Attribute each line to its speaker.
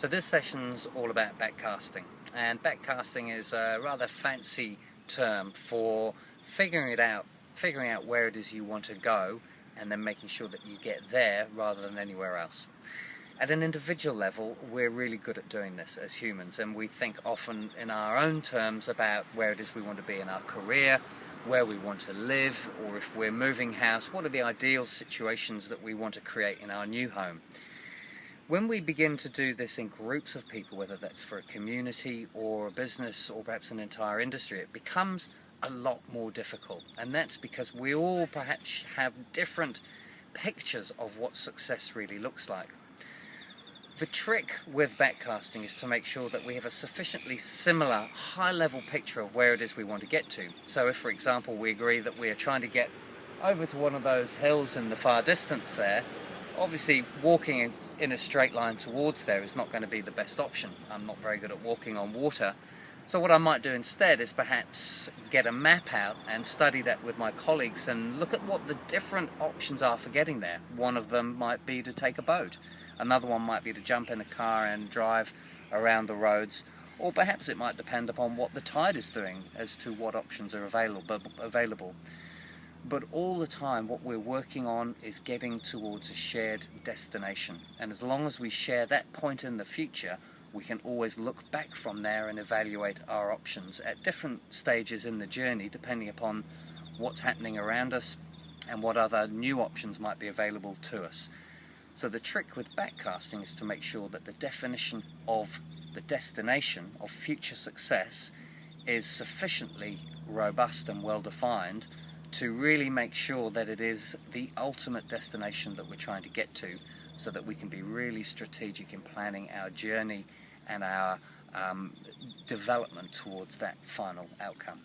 Speaker 1: So this session's all about backcasting and backcasting is a rather fancy term for figuring it out, figuring out where it is you want to go and then making sure that you get there rather than anywhere else. At an individual level, we're really good at doing this as humans and we think often in our own terms about where it is we want to be in our career, where we want to live, or if we're moving house, what are the ideal situations that we want to create in our new home. When we begin to do this in groups of people, whether that's for a community or a business or perhaps an entire industry, it becomes a lot more difficult. And that's because we all perhaps have different pictures of what success really looks like. The trick with backcasting is to make sure that we have a sufficiently similar high level picture of where it is we want to get to. So if for example we agree that we are trying to get over to one of those hills in the far distance there, obviously walking in a straight line towards there is not going to be the best option. I'm not very good at walking on water. So what I might do instead is perhaps get a map out and study that with my colleagues and look at what the different options are for getting there. One of them might be to take a boat. Another one might be to jump in a car and drive around the roads. Or perhaps it might depend upon what the tide is doing as to what options are available. available. But all the time what we're working on is getting towards a shared destination. And as long as we share that point in the future, we can always look back from there and evaluate our options at different stages in the journey depending upon what's happening around us and what other new options might be available to us. So the trick with backcasting is to make sure that the definition of the destination of future success is sufficiently robust and well defined to really make sure that it is the ultimate destination that we're trying to get to so that we can be really strategic in planning our journey and our um, development towards that final outcome.